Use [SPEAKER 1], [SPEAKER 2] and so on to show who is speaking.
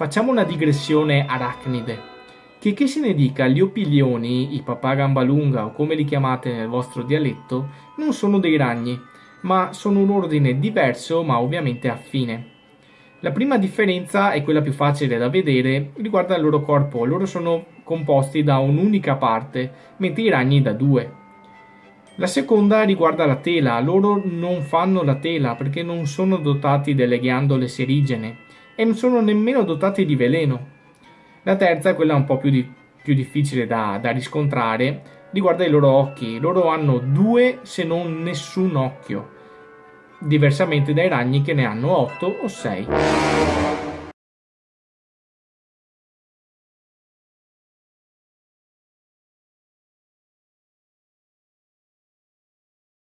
[SPEAKER 1] Facciamo una digressione arachnide. Che che se ne dica, gli opilioni, i papà gamba lunga o come li chiamate nel vostro dialetto, non sono dei ragni, ma sono un ordine diverso ma ovviamente affine. La prima differenza è quella più facile da vedere, riguarda il loro corpo, loro sono composti da un'unica parte, mentre i ragni da due. La seconda riguarda la tela, loro non fanno la tela perché non sono dotati delle ghiandole serigene e non sono nemmeno dotati di veleno. La terza, quella un po' più, di, più difficile da, da riscontrare, riguarda i loro occhi. Loro hanno due se non nessun occhio, diversamente dai ragni che ne hanno otto o sei.